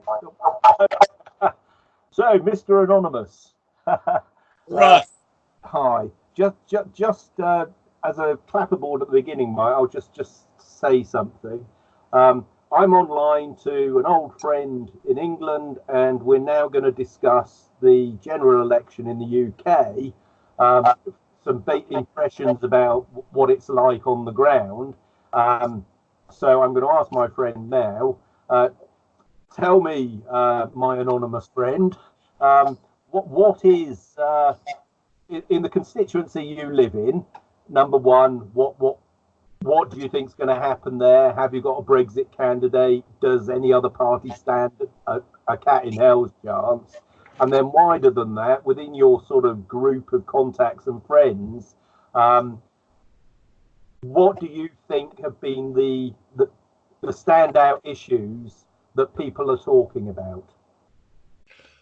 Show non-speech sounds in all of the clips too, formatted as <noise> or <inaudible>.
<laughs> so, Mr. Anonymous. <laughs> right. Hi. Just, just, just uh, as a clapperboard at the beginning, Mike, I'll just, just say something. Um, I'm online to an old friend in England, and we're now going to discuss the general election in the UK. Um, some impressions about what it's like on the ground. Um, so I'm going to ask my friend now. Uh, tell me, uh, my anonymous friend, um, what what is uh, in, in, the constituency you live in? Number one, what what what do you think is going to happen there? Have you got a Brexit candidate? Does any other party stand a, a cat in hell's chance? And then wider than that, within your sort of group of contacts and friends, um, what do you think have been the, the the standout issues that people are talking about?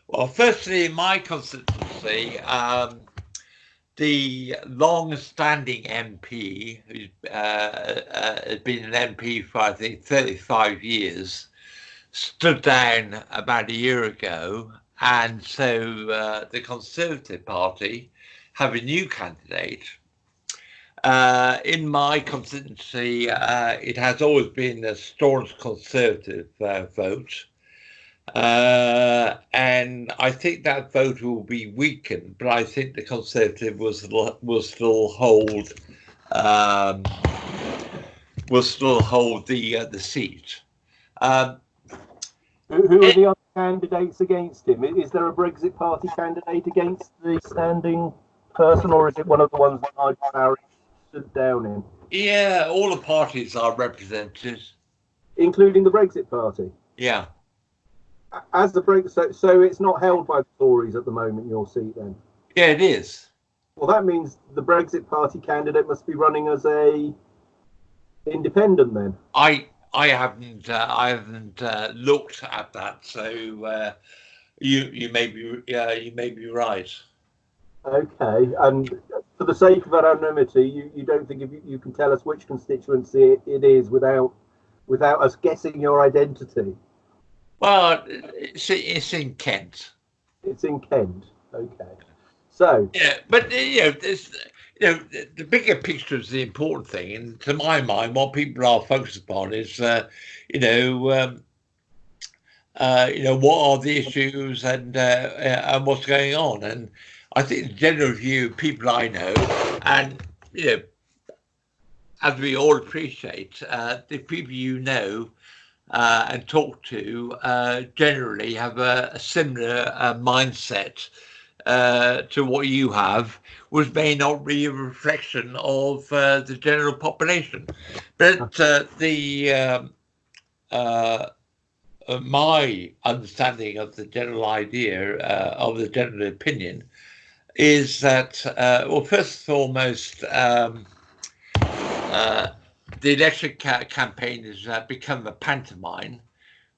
Well, firstly, in my constituency, um, the long-standing MP, who uh, uh, has been an MP for I think 35 years, stood down about a year ago, and so uh, the Conservative Party have a new candidate uh, in my constituency, uh, it has always been a staunch Conservative uh, vote. Uh, and I think that vote will be weakened, but I think the Conservative will still, will still hold um, will still hold the uh, the seat. Um, who, who, are the other candidates against him? Is there a Brexit Party candidate against the standing person, or is it one of the ones that Nigel Farage stood down in? Yeah, all the parties are represented, including the Brexit Party. Yeah. As the Brexit, so, so it's not held by the Tories at the moment. Your seat, then? Yeah, it is. Well, that means the Brexit Party candidate must be running as a independent then. I I haven't uh, I haven't uh, looked at that, so uh, you you may be yeah you may be right. Okay, and for the sake of anonymity, you, you don't think you, you can tell us which constituency it, it is without without us guessing your identity? Well, it's, it's in Kent. It's in Kent. Okay. So yeah, but you know, this, you know, the bigger picture is the important thing, and to my mind, what people are focused upon is, uh, you know, um, uh, you know, what are the issues and uh, and what's going on, and I think the general view, people I know, and you know, as we all appreciate, uh, the people you know uh, and talk to uh, generally have a, a similar uh, mindset uh, to what you have, which may not be a reflection of uh, the general population. But the um, my understanding of the general idea of the general opinion is that, uh, well, first and foremost, um, uh, the election ca campaign has uh, become a pantomime,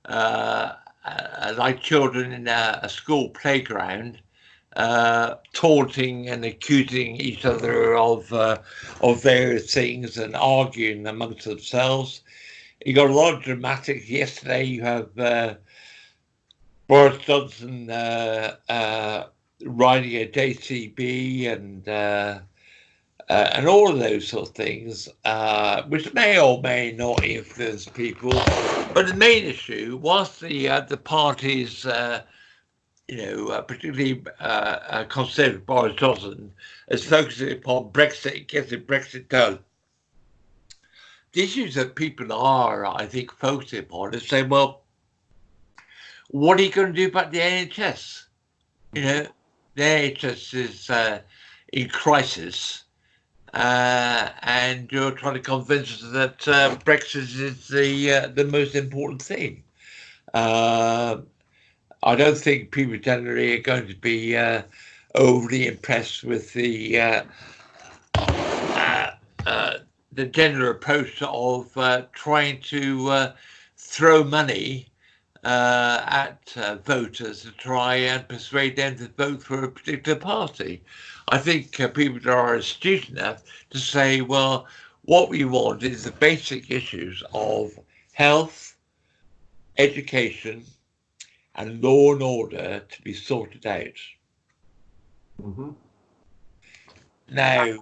uh, uh, like children in a, a school playground, uh, taunting and accusing each other of of various things and arguing amongst themselves. You got a lot of dramatics. Yesterday, you have Boris Johnson riding a JCB and uh, uh, and all of those sort of things, uh, which may or may not influence people. But the main issue, whilst the uh, the parties, uh, you know, uh, particularly Conservative Boris Johnson, is focusing upon Brexit, getting Brexit done. The issues that people are, I think, focusing upon is saying, well, what are you going to do about the NHS? You know, the NHS is uh, in crisis, uh, and you're trying to convince us that uh, Brexit is the uh, the most important thing. Uh, I don't think people generally are going to be uh, overly impressed with the the general approach of trying to throw money uh, at uh, voters to try and persuade them to vote for a particular party. I think uh, people are astute enough to say, well, what we want is the basic issues of health, education, and law and order to be sorted out. Mm-hmm. Now,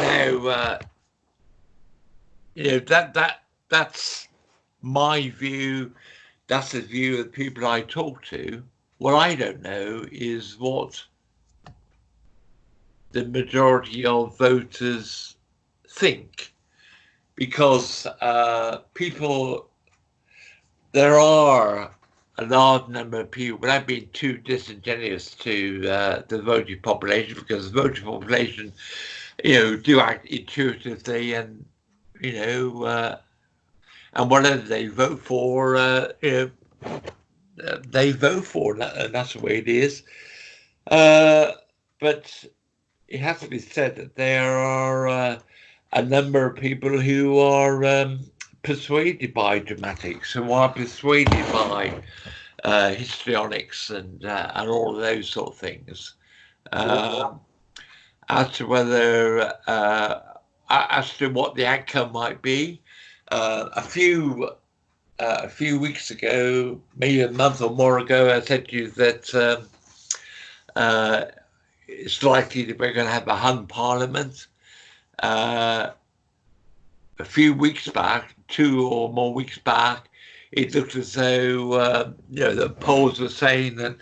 now, uh, you know that that that's my view. That's the view of the people I talk to. What I don't know is what the majority of voters think, because uh, people, there are a large number of people, without being too disingenuous to uh, the voting population, because the voting population, you know, do act intuitively and, you know, uh, and whatever they vote for, uh, you know, uh, they vote for, and that's the way it is. Uh, but it has to be said that there are uh, a number of people who are um, persuaded by dramatics, who are persuaded by uh, histrionics and uh, and all of those sort of things. Um, as to whether uh, as to what the outcome might be, uh, a few uh, a few weeks ago, maybe a month or more ago, I said to you that um, uh, it's likely that we're going to have a hung parliament. Uh, a few weeks back, two or more weeks back, it looked as though uh, you know the polls were saying that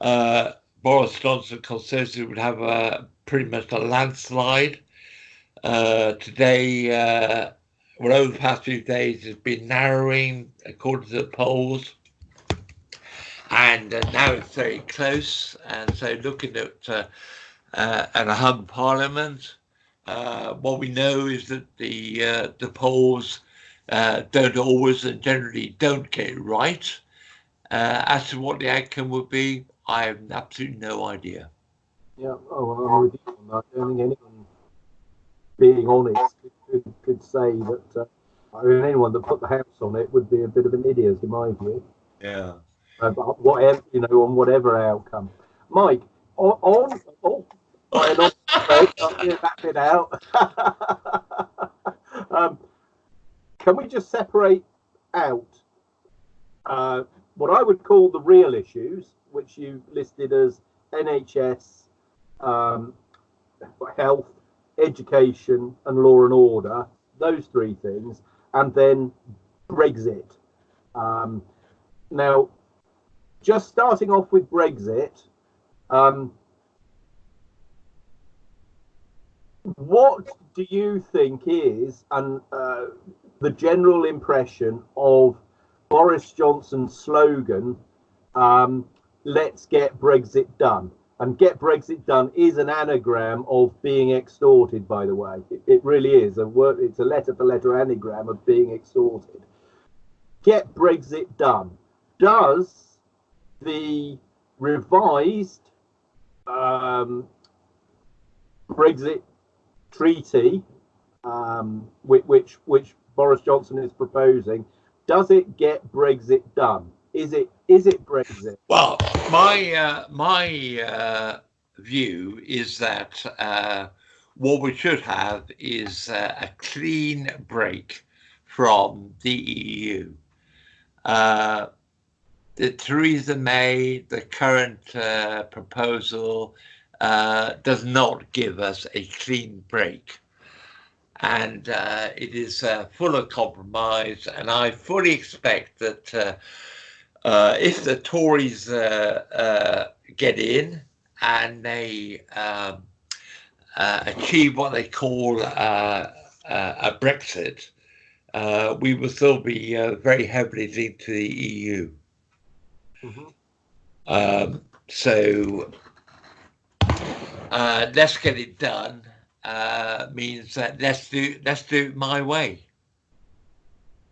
uh, Boris Johnson Conservative would have a pretty much a landslide. Uh, today, well, over the past few days, has been narrowing according to the polls and uh, now it's very close. And so, looking at uh, uh, at a hung parliament, uh, what we know is that the uh, the polls uh, don't always and generally don't get it right. as to what the outcome would be, I have absolutely no idea. Yeah, oh, that. I don't think anyone, being honest, could, could say that. I mean, anyone that put the house on it would be a bit of an idiot, in my view. Yeah uh, whatever you know on whatever outcome. Mike, on, on oh, on that bit out. <laughs> um, can we just separate out uh, what I would call the real issues, which you listed as NHS, um, health, education, and law and order, those three things, and then Brexit. Um, now, just starting off with Brexit, um, what do you think is and uh, the general impression of Boris Johnson's slogan, um, "Let's get Brexit done"? And "Get Brexit done" is an anagram of being extorted. By the way, it, it really is a word. It's a letter-for-letter anagram of being extorted. Get Brexit done. Does the revised um, Brexit treaty, um, which, which, which Boris Johnson is proposing, does it get Brexit done? Is it is it Brexit? Well, my uh, my uh, view is that uh, what we should have is uh, a clean break from the EU. Uh, the Theresa May, the current uh, proposal, does not give us a clean break. And it is full of compromise. And I fully expect that uh, uh, if the Tories get in and they um, achieve what they call a Brexit, we will still be very heavily linked to the EU. Mm-hmm. Um, so uh, let's get it done uh, means that let's do let's do it my way.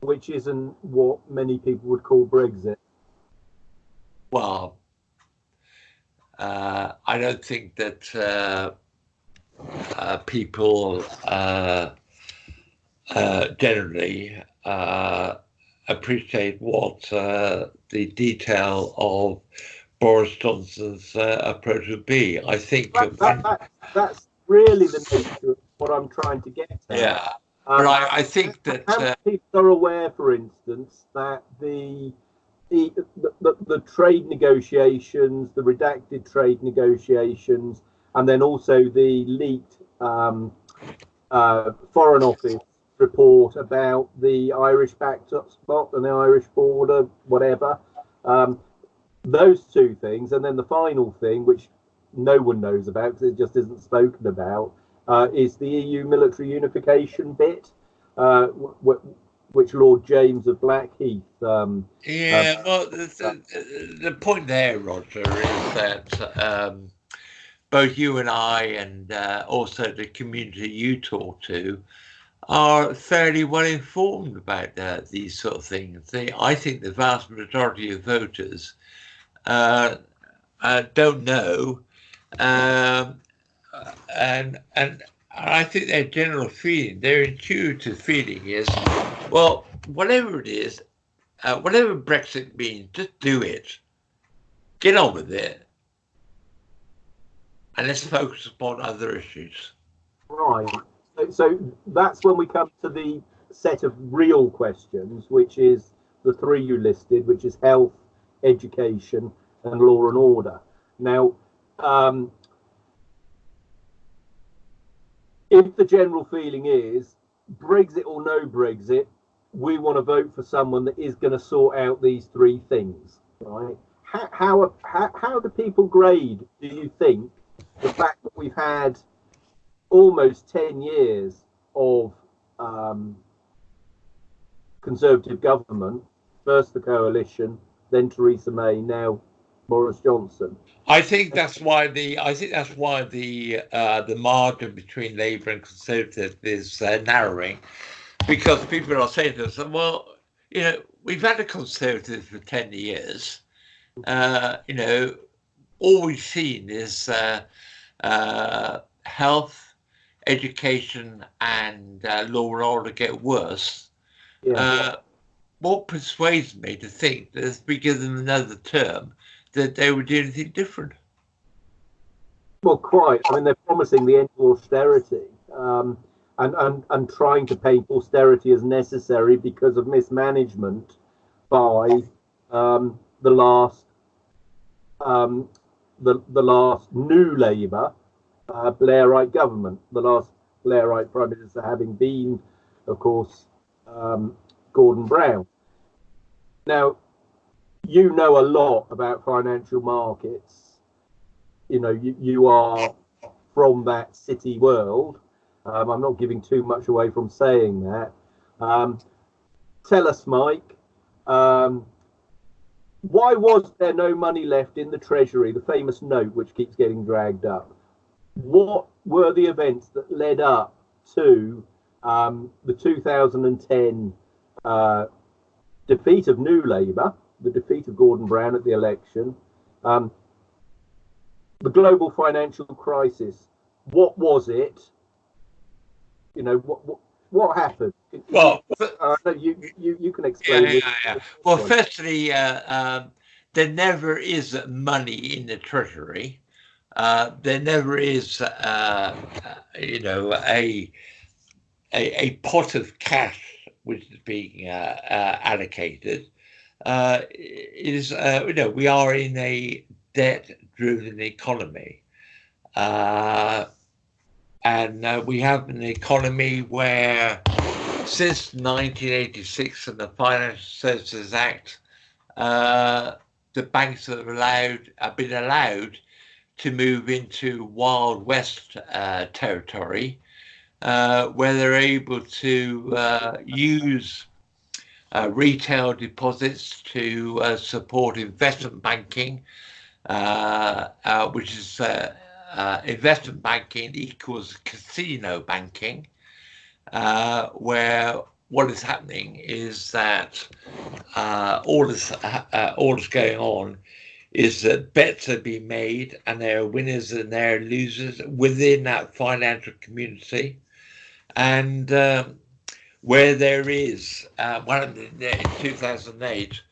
Which isn't what many people would call Brexit. Well, uh, I don't think that uh, uh, people uh, generally appreciate what the detail of Boris Johnson's uh, approach would be. I think that, that, that, that's really the nature of what I'm trying to get at. Yeah, um, but I, I, think that uh, people are aware, for instance, that the, the the, the trade negotiations, the redacted trade negotiations, and then also the leaked um, uh, Foreign Office report about the Irish backstop spot and the Irish border, whatever. Um, those two things, and then the final thing, which no one knows about because it just isn't spoken about, uh, is the EU military unification bit, uh, which Lord James of Blackheath. Um, yeah, uh, well, the, the, the, point there, Roger, is that um, both you and I, and uh, also the community you talk to, are fairly well informed about uh, these sort of things. They, I think the vast majority of voters uh, uh, don't know, um, and and I think their general feeling, their intuitive feeling is, well, whatever it is, uh, whatever Brexit means, just do it, get on with it, and let's focus upon other issues. Right. So that's when we come to the set of real questions, which is the three you listed, which is health, education, and law and order. Now, um, if the general feeling is Brexit or no Brexit, we want to vote for someone that is going to sort out these three things, right? How, how, how, do people grade, do you think, the fact that we've had almost 10 years of um, Conservative government, first the coalition, then Theresa May, now Boris Johnson. I think that's why the I think that's why the uh, the margin between Labour and Conservative is uh, narrowing, because people are saying to us, well, you know, we've had a Conservative for ten years. Uh, you know, all we've seen is uh, uh, health, education, and uh, law and order get worse. Yeah. what persuades me to think that if we give them another term, that they would do anything different. Well, quite. I mean, they're promising the end of austerity um, and, and, and trying to paint austerity as necessary because of mismanagement by um, the last um, the, the last new Labour uh, Blairite government, the last Blairite Prime Minister having been, of course, um, Gordon Brown. Now, you know a lot about financial markets. You know, you, you are from that city world. Um, I'm not giving too much away from saying that. Um, tell us, Mike, um, why was there no money left in the Treasury, the famous note which keeps getting dragged up? What were the events that led up to um, the 2010 uh, defeat of New Labour? The defeat of Gordon Brown at the election, um, the global financial crisis. What was it? You know what what, what happened? Well, uh, you, you you can explain. Yeah, yeah, yeah. Well, firstly, uh, um, there never is money in the treasury. Uh, there never is, uh, you know, a, a, a pot of cash which is being uh, uh, allocated uh, is uh, you know we are in a debt-driven economy, uh, and uh, we have an economy where since 1986 and the Financial Services Act, uh, the banks have allowed have been allowed to move into Wild West uh, territory, where they're able to use retail deposits to uh, support investment banking, uh, uh which is uh, uh, investment banking equals casino banking, where what is happening is that all is going on is that bets are being made and there are winners and there are losers within that financial community. And um, where there is uh, one in 2008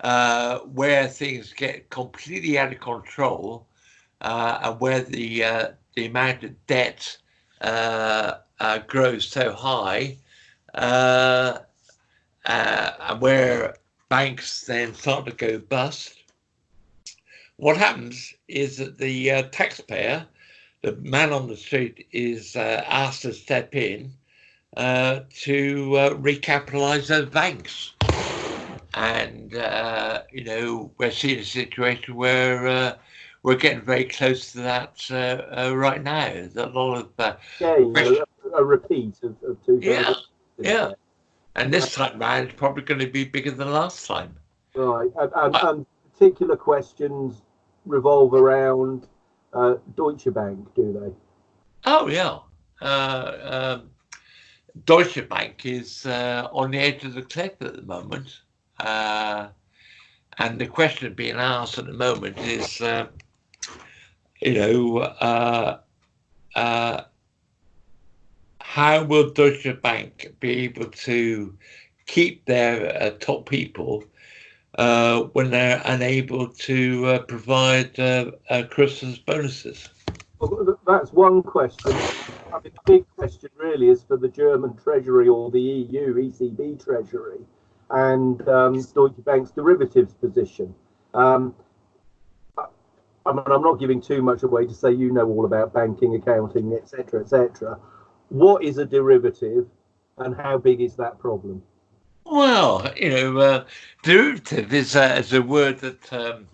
uh, where things get completely out of control uh, and where the uh, the amount of debt uh, uh, grows so high and where banks then start to go bust, what happens is that the taxpayer, the man on the street, is asked to step in uh, to uh, recapitalize those banks. And, uh, you know, we're seeing a situation where uh, we're getting very close to that right now. There's a lot of. a, a, repeat of, of two. Yeah. Yeah. And this time round, it's probably going to be bigger than last time. Right. And, and, and particular questions revolve around uh, Deutsche Bank, do they? Oh, yeah. Uh, um, Deutsche Bank is uh, on the edge of the cliff at the moment. Uh, and the question being asked at the moment is, uh, you know, uh, uh, how will Deutsche Bank be able to keep their uh, top people when they're unable to provide Christmas bonuses? Well, that's one question. I mean, the big question really is for the German Treasury or the EU, ECB Treasury, and um, Deutsche Bank's derivatives position. Um, I mean, I'm not giving too much away to say you know all about banking, accounting, etc., etc. What is a derivative, and how big is that problem? Well, you know, uh, derivative is, is a word that um,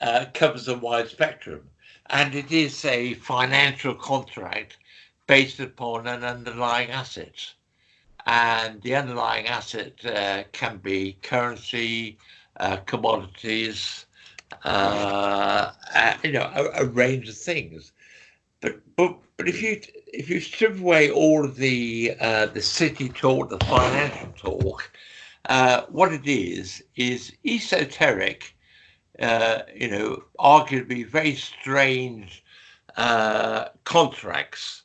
uh, covers a wide spectrum and it is a financial contract based upon an underlying asset. And the underlying asset uh, can be currency, uh, commodities, uh, uh, you know, a, a, range of things. But but but if you if you strip away all of the uh, the city talk, the financial talk, uh, what it is is esoteric uh, you know, arguably very strange uh, contracts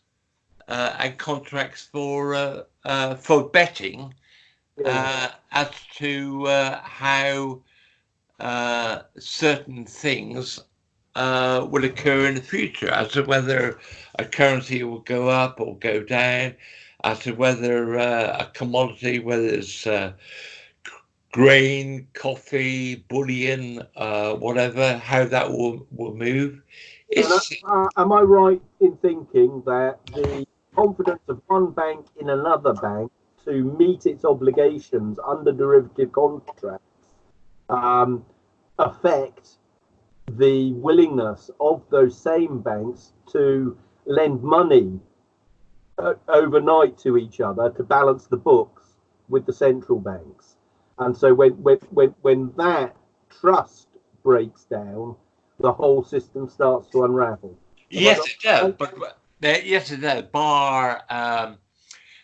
uh, and contracts for uh, uh, for betting yeah. as to how certain things uh, will occur in the future, as to whether a currency will go up or go down, as to whether uh, a commodity, whether it's uh, grain, coffee, bullion, uh, whatever, how that will, will move. Uh, am I right in thinking that the confidence of one bank in another bank to meet its obligations under derivative contracts um, affect the willingness of those same banks to lend money uh, overnight to each other to balance the books with the central banks? And so when when when, when that trust breaks down, the whole system starts to unravel. Yes, it does. But yes, it does. Bar um,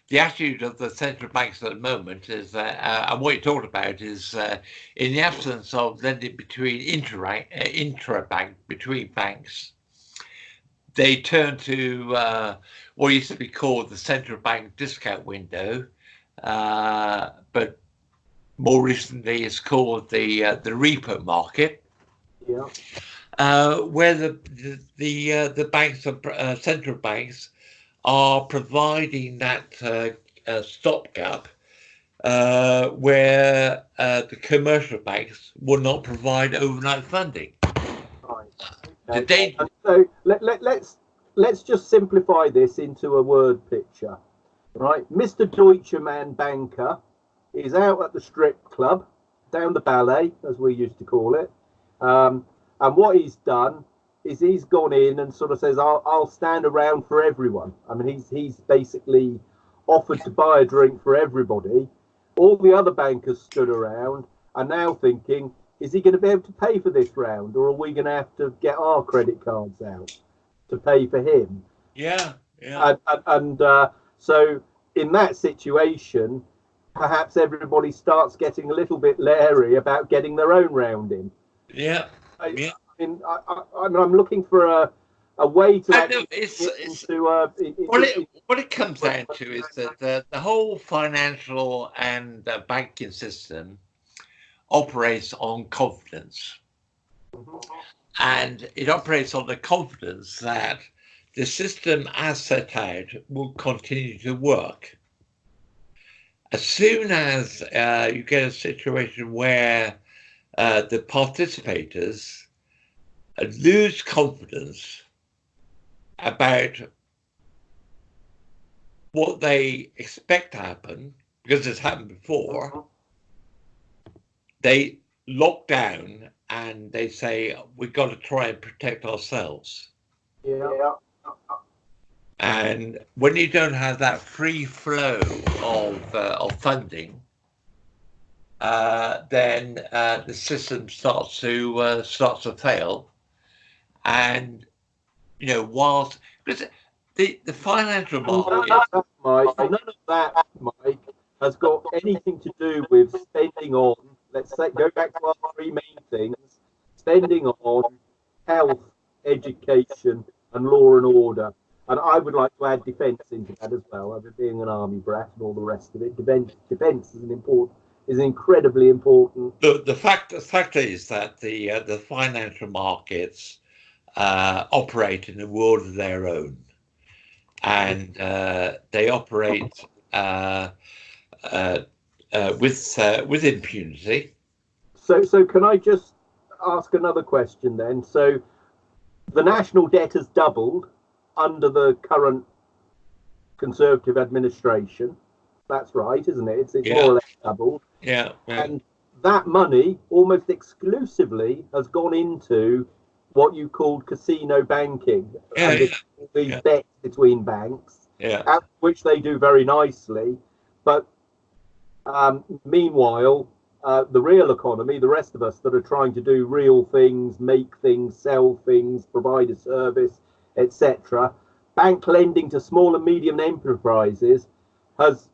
the attitude of the central banks at the moment is that, uh, and what you talked about is uh, in the absence of lending between intra uh, intra-bank between banks, they turn to uh, what used to be called the central bank discount window, uh, but more recently it's called the uh, the repo market. Yeah. Uh, where the the the, uh, the banks uh, central banks are providing that uh, uh, stopgap where the commercial banks will not provide overnight funding. Right. Okay. so let, let, let's let's just simplify this into a word picture, right? Mr. Deutschemann banker He's out at the strip club, down the ballet, as we used to call it. Um, and what he's done is he's gone in and sort of says, I'll, I'll stand around for everyone. I mean, he's, he's basically offered to buy a drink for everybody. All the other bankers stood around are now thinking, is he going to be able to pay for this round or are we going to have to get our credit cards out to pay for him? Yeah, yeah. And, and, and uh, so in that situation, perhaps everybody starts getting a little bit leery about getting their own round in. Yeah. I, yeah. I mean, I, I, am looking for a a way to know, it's, it's, into, uh, what, it, what it comes down to is that the, the whole financial and uh, banking system operates on confidence. Mm-hmm. And it operates on the confidence that the system as set out will continue to work as soon as uh, you get a situation where uh, the participators lose confidence about what they expect to happen, because it's happened before, they lock down and they say, we've got to try and protect ourselves. Yeah. And when you don't have that free flow of, uh, of funding, uh, then uh, the system starts to uh, starts to fail, and you know whilst because the the financial market, none of that, Mike, none of that, Mike, has got anything to do with spending on. Let's say go back to our three main things: spending on health, education, and law and order. And I would like to add defence into that as well, as being an army brat and all the rest of it. Defence, defence is an important, is incredibly important. the, the fact the fact is that the uh, the financial markets uh, operate in a world of their own, and uh, they operate uh, uh, uh, with with impunity. So, so can I just ask another question then? So, the national debt has doubled under the current Conservative administration. That's right, isn't it? It's, it's Yeah. more or less doubled. Yeah, yeah, And that money almost exclusively has gone into what you called casino banking. Yeah, and these yeah. bets between banks, yeah. which they do very nicely. But um, meanwhile, uh, the real economy, the rest of us that are trying to do real things, make things, sell things, provide a service, etc., bank lending to small and medium enterprises has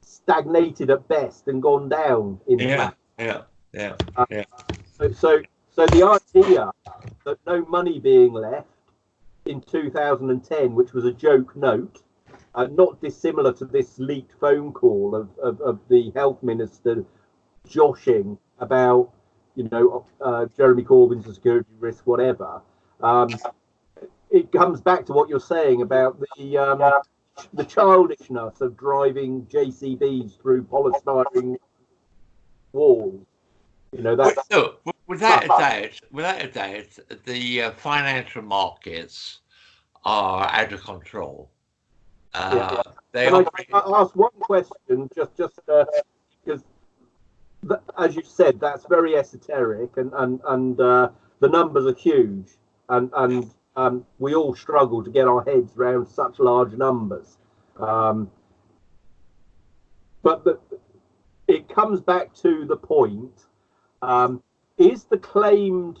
stagnated at best and gone down in Yeah, fact. yeah, yeah. So, so, so the idea that no money being left in 2010, which was a joke note, uh, not dissimilar to this leaked phone call of, of, of the health minister joshing about, you know, uh, Jeremy Corbyn's security risk, whatever. Um, it comes back to what you're saying about the um, the childishness of driving JCBs through polystyrene walls. You know, that's No, w- without a doubt, without a doubt, the uh, financial markets are out of control. Uh, they Can I, operate. I ask one question, just just uh, because, th- as you said, that's very esoteric, and and and uh, the numbers are huge, and and um, we all struggle to get our heads around such large numbers. Um, but the, it comes back to the point: um, is the claimed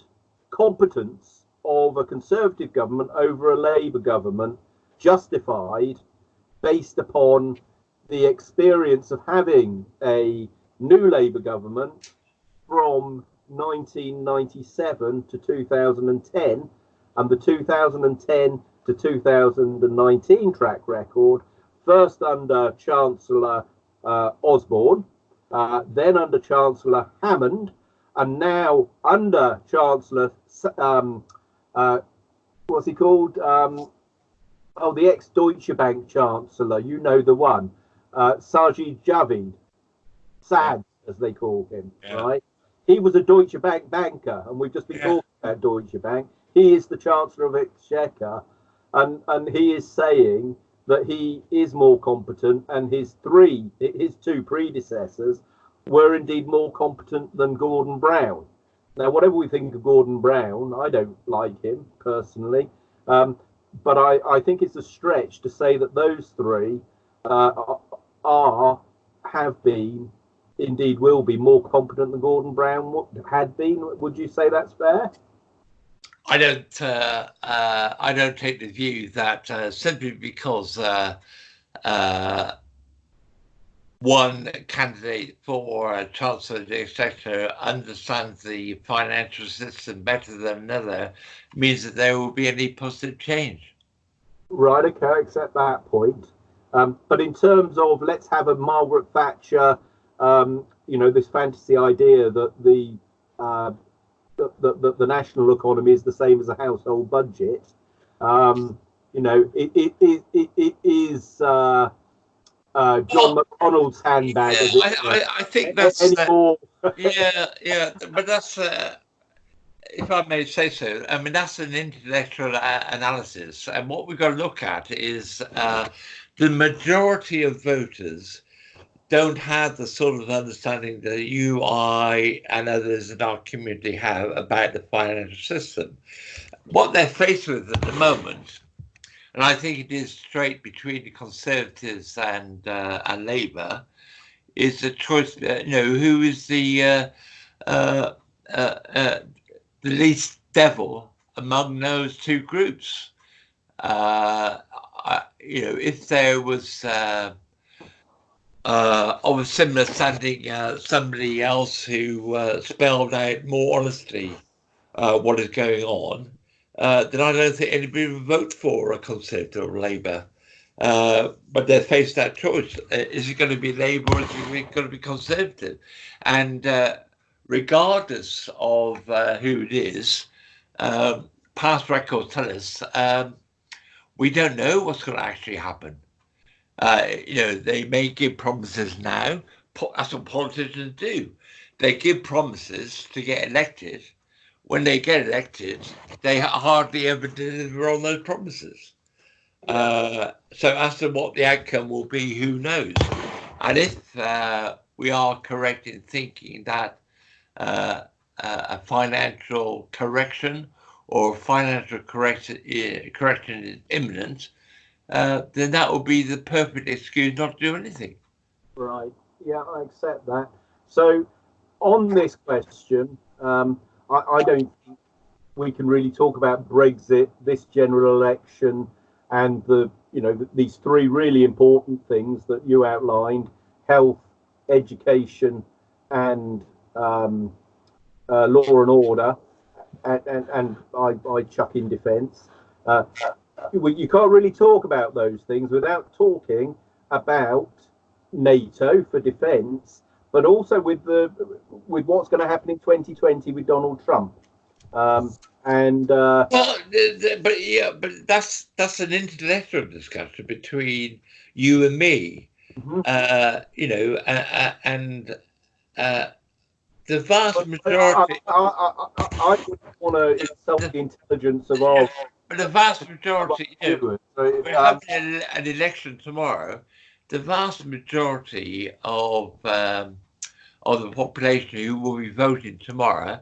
competence of a Conservative government over a Labour government justified? based upon the experience of having a new Labour government from 1997 to 2010 and the 2010 to 2019 track record, first under Chancellor uh, Osborne, uh, then under Chancellor Hammond, and now under Chancellor, um, uh, what's he called? Um, oh, the ex Deutsche Bank Chancellor, you know the one, uh, Sajid Javid, Saj as they call him, Yeah. right? He was a Deutsche Bank banker, and we've just been Yeah. talking about Deutsche Bank. He is the Chancellor of Exchequer, and and he is saying that he is more competent, and his three, his two predecessors, were indeed more competent than Gordon Brown. Now, whatever we think of Gordon Brown, I don't like him personally. Um, but I, I think it's a stretch to say that those three uh, are, have been, indeed will be, more competent than Gordon Brown had been. Would you say that's fair? I don't. Uh, uh, I don't take the view that uh, simply because uh, uh, one candidate for Chancellor of the Exchequer understands the financial system better than another means that there will be any positive change. Right, okay, I accept that point. Um, but in terms of let's have a Margaret Thatcher, um, you know, this fantasy idea that the, uh, the, the, the national economy is the same as a household budget, um, you know, it, it, it, it, it is uh, uh, John well, McDonnell's handbag. Yeah, I, I, I, think that's uh, yeah, yeah, but that's uh, if I may say so. I mean, that's an intellectual uh, analysis, and what we've got to look at is uh, the majority of voters don't have the sort of understanding that you, I, and others in our community have about the financial system. What they're faced with at the moment, and I think it is straight between the Conservatives and uh, and Labour, is the choice. Uh, you know, who is the uh, uh, uh, uh the least devil among those two groups? I, you know, if there was uh, uh, of a similar standing, uh, somebody else who uh, spelled out more honestly uh, what is going on, uh, then I don't think anybody would vote for a Conservative or Labour. but they're faced that choice: is it going to be Labour or is it going to be Conservative? And regardless of who it is, um, past records tell us um, we don't know what's going to actually happen. Uh, you know, they may give promises now. That's what politicians do. They give promises to get elected. When they get elected, they hardly ever deliver on those promises. Uh, so as to what the outcome will be, who knows? And if uh, we are correct in thinking that uh, a financial correction or financial correction, correction is imminent, uh, then that would be the perfect excuse not to do anything. Right. Yeah, I accept that. So, on this question, um, I, I, don't think we can really talk about Brexit, this general election, and the you know the, these three really important things that you outlined: health, education, and um, uh, law and order and, and, and I, I chuck in defence. Uh, you can't really talk about those things without talking about NATO for defence, but also with the with what's going to happen in 2020 with Donald Trump. Um, and uh, well, the, the, but yeah, but that's that's an intellectual discussion between you and me. Mm-hmm. Uh, you know, uh, and uh, the vast majority. I, I, I, I wouldn't want to insult the intelligence of all. But the vast majority, you know, we're um, having an election tomorrow. The vast majority of um, of the population who will be voting tomorrow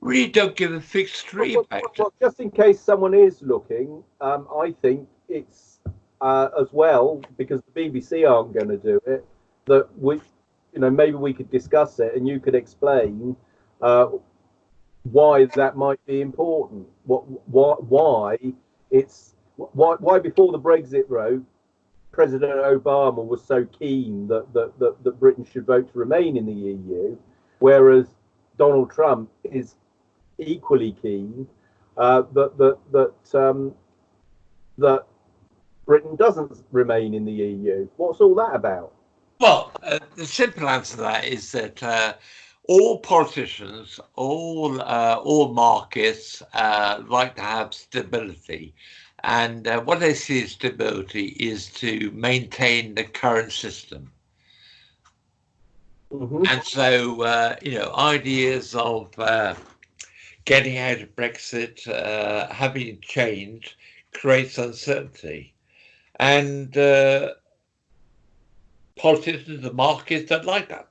really don't give a fixed tree well, well, well, just in case someone is looking, um, I think it's uh, as well because the BBC aren't going to do it. That we, you know, maybe we could discuss it and you could explain uh, why that might be important. What, why, why it's why, why before the Brexit vote, President Obama was so keen that, that, that, that Britain should vote to remain in the EU, whereas Donald Trump is equally keen uh, that that that um, that Britain doesn't remain in the EU. What's all that about? Well, uh, the simple answer to that is that uh, all politicians, all uh, all markets uh, like to have stability, and uh, what they see as stability is to maintain the current system. Mm-hmm. And so, uh, you know, ideas of getting out of Brexit, having change, creates uncertainty, and politicians and markets don't like that.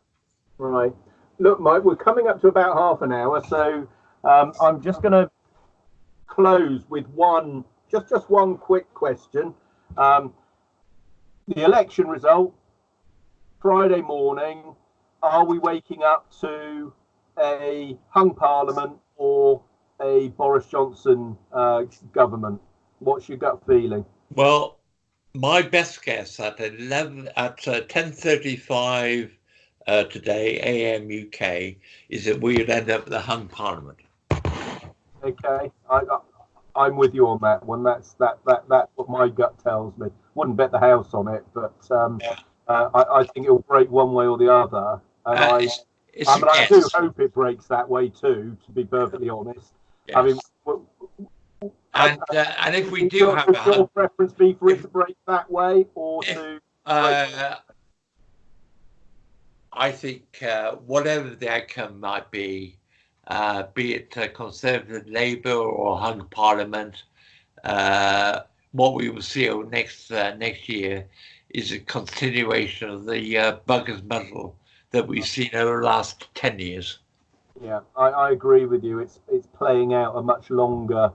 Right. Look, Mike, we're coming up to about half an hour, so um, I'm just going to close with one, just just one quick question. Um, the election result Friday morning. Are we waking up to a hung parliament or a Boris Johnson uh, government? What's your gut feeling? Well, my best guess at 11 at uh, 10:35 uh, today AM UK is that we would end up with a hung parliament. Okay, I, I am with you on that one. That's that that that's what my gut tells me. Wouldn't bet the house on it, but um, yeah. uh, I, I think it'll break one way or the other. And uh, I, it's, it's I, mean, I do hope it breaks that way too. To be perfectly honest, yes. I mean and uh, and if we do have a your preference be for it to break that way or if, to uh, I think uh, whatever the outcome might be, uh, be it uh, Conservative Labour or hung Parliament, uh, what we will see next uh, next year is a continuation of the uh, buggers muddle that we've seen over the last ten years. Yeah, I, I agree with you. It's it's playing out a much longer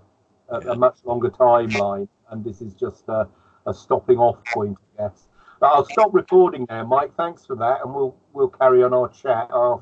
a, a much longer timeline, and this is just a, a stopping off point, I guess. But I'll stop recording now, Mike. Thanks for that, and we'll we'll carry on our chat after.